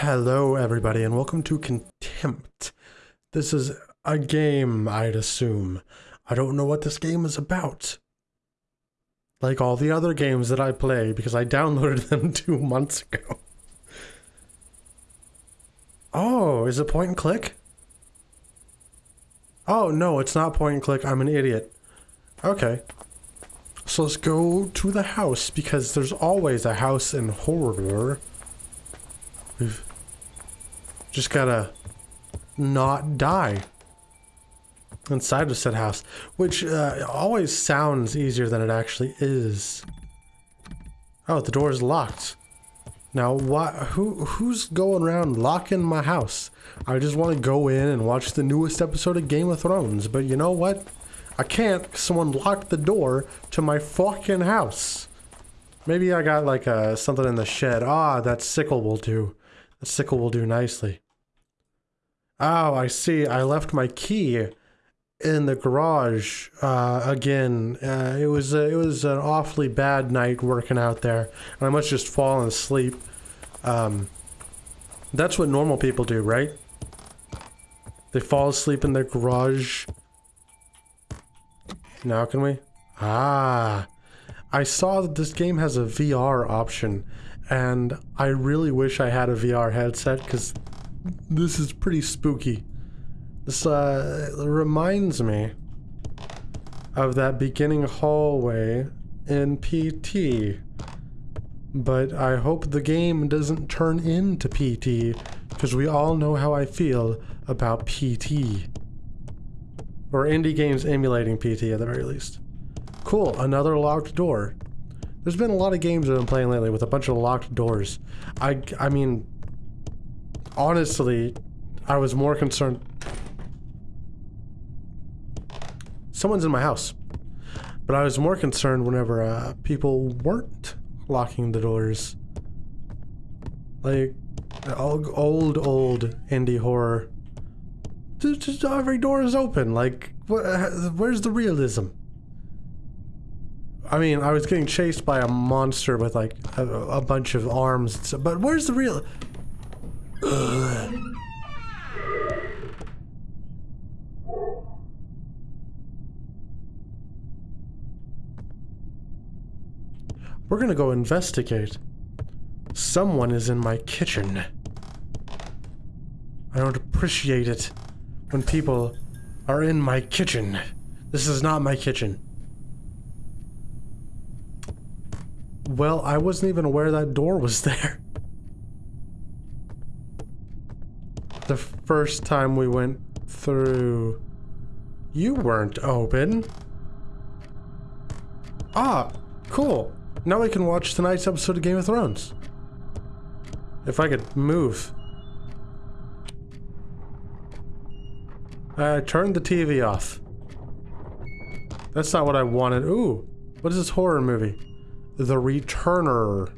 Hello, everybody, and welcome to Contempt. This is a game, I'd assume. I don't know what this game is about. Like all the other games that I play, because I downloaded them two months ago. Oh, is it point and click? Oh, no, it's not point and click. I'm an idiot. Okay. So let's go to the house, because there's always a house in horror. We've just gotta not die inside of said house, which uh, always sounds easier than it actually is. Oh, the door is locked. Now, what? Who who's going around locking my house? I just want to go in and watch the newest episode of Game of Thrones, but you know what? I can't. Someone locked the door to my fucking house. Maybe I got like a, something in the shed. Ah, that sickle will do. The sickle will do nicely. Oh, I see. I left my key in the garage uh, again. Uh, it was it was an awfully bad night working out there, and I must just fallen asleep. Um, that's what normal people do, right? They fall asleep in their garage. Now can we? Ah, I saw that this game has a VR option, and I really wish I had a VR headset because this is pretty spooky. This uh, reminds me of that beginning hallway in PT. But I hope the game doesn't turn into PT, because we all know how I feel about PT. Or indie games emulating PT at the very least. Cool, another locked door. There's been a lot of games I've been playing lately with a bunch of locked doors. I, I mean, honestly, I was more concerned. Someone's in my house. But I was more concerned whenever uh, people weren't locking the doors. Like, old, old, indie horror. Just, just every door is open. Like, wh where's the realism? I mean, I was getting chased by a monster with like a, a bunch of arms, but where's the real? We're gonna go investigate. Someone is in my kitchen. I don't appreciate it when people are in my kitchen. This is not my kitchen. Well, I wasn't even aware that door was there. The first time we went through... You weren't open. Ah, cool. Now we can watch tonight's episode of Game of Thrones. If I could move. I turned the TV off. That's not what I wanted. Ooh, what is this horror movie? The Returner.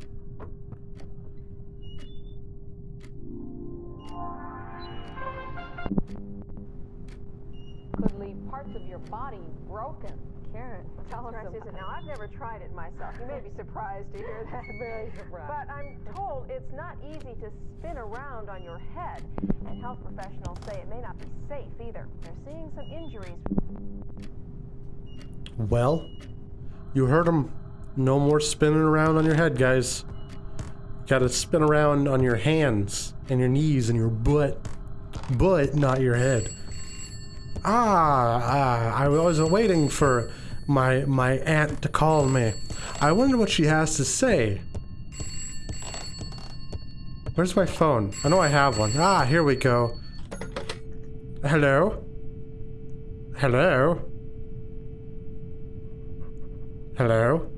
I've never tried it myself. You may be surprised to hear that. Very surprised. But I'm told it's not easy to spin around on your head. And health professionals say it may not be safe either. They're seeing some injuries. Well, you heard him. No more spinning around on your head, guys. You Gotta spin around on your hands and your knees and your butt. But not your head. Ah, ah, I was waiting for my my aunt to call me. I wonder what she has to say. Where's my phone? I know I have one. Ah, here we go. Hello? Hello? Hello?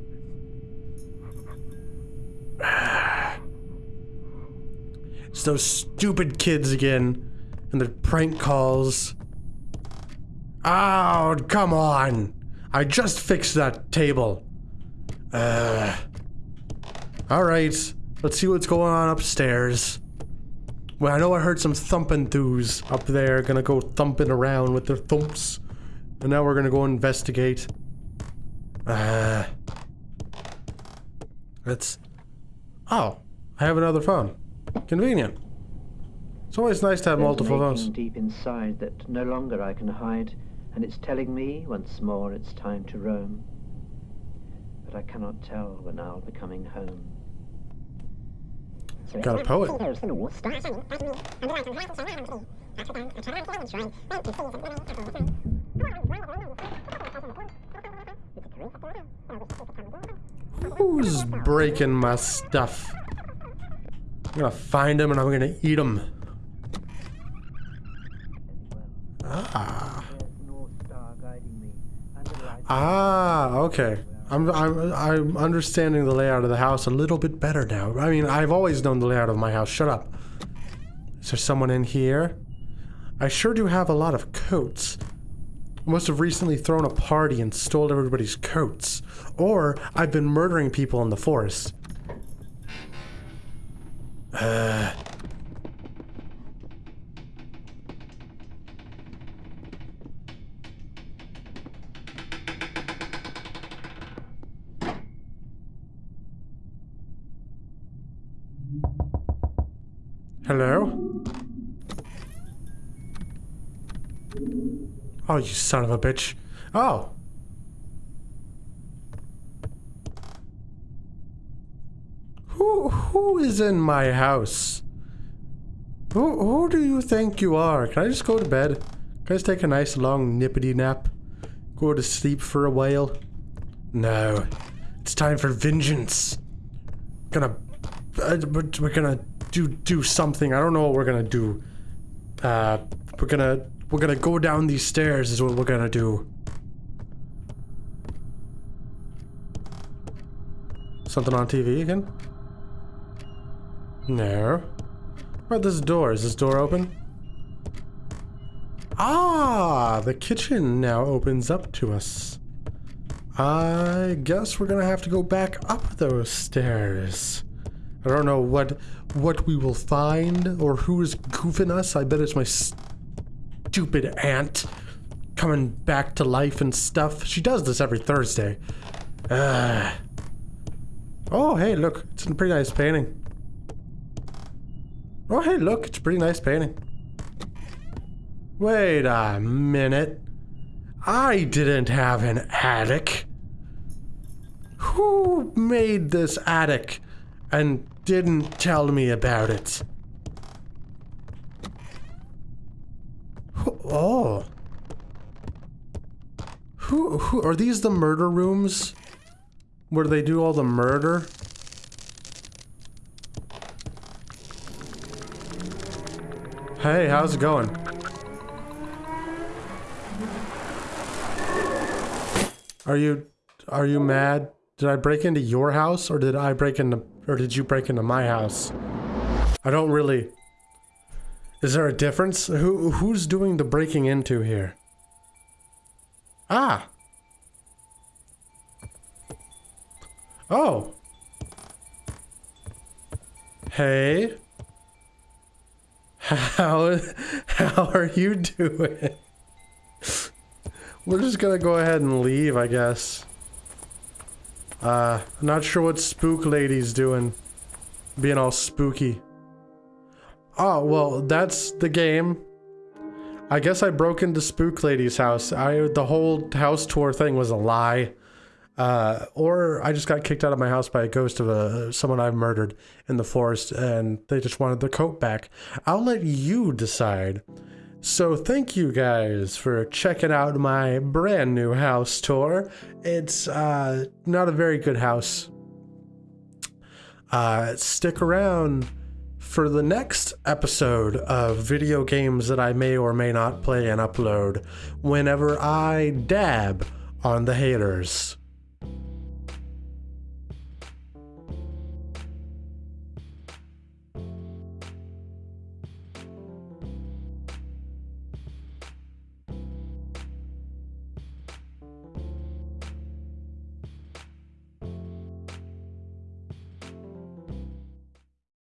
It's those stupid kids again. And their prank calls. Oh, come on. I just fixed that table. Uh. Alright. Let's see what's going on upstairs. Well, I know I heard some thumping throos up there. Gonna go thumping around with their thumps. And now we're gonna go investigate. Uh. Let's... Oh, I have another phone. Convenient. It's always nice to have There's multiple phones. deep inside that no longer I can hide, and it's telling me once more it's time to roam. But I cannot tell when I'll be coming home. Got a poet. Who's breaking my stuff? I'm gonna find him and I'm gonna eat him. Ah. There's North Star guiding me, and a light Ah, okay. I'm, I'm, I'm understanding the layout of the house a little bit better now. I mean, I've always known the layout of my house. Shut up. Is there someone in here? I sure do have a lot of coats. Must have recently thrown a party and stole everybody's coats. Or I've been murdering people in the forest. Uh. Hello? Oh, you son of a bitch. Oh. Who who is in my house? Who who do you think you are? Can I just go to bed? Can I just take a nice long nippity nap? Go to sleep for a while? No. It's time for vengeance. Gonna uh, we're gonna do do something. I don't know what we're gonna do. Uh, we're gonna we're gonna go down these stairs. Is what we're gonna do. Something on TV again? No. What this door? Is this door open? Ah, the kitchen now opens up to us. I guess we're gonna have to go back up those stairs. I don't know what what we will find or who is goofing us. I bet it's my stupid aunt coming back to life and stuff. She does this every Thursday. Uh. Oh, hey, look. It's a pretty nice painting. Oh, hey, look. It's a pretty nice painting. Wait a minute. I didn't have an attic. Who made this attic and didn't tell me about it? Oh. Who, who are these the murder rooms? Where they do all the murder? Hey, how's it going? Are you are you mad? Did I break into your house or did I break into or did you break into my house? I don't really Is there a difference? Who who's doing the breaking into here? Ah. Oh. Hey. How how are you doing? We're just gonna go ahead and leave, I guess. Uh, not sure what Spook Lady's doing. Being all spooky. Oh, well, that's the game. I guess I broke into Spook Lady's house. I the whole house tour thing was a lie. Uh, or I just got kicked out of my house by a ghost of a someone I've murdered in the forest, and they just wanted their coat back. I'll let you decide. So thank you guys for checking out my brand new house tour. It's uh, not a very good house. Uh, stick around for the next episode of video games that I may or may not play and upload whenever I dab on the haters.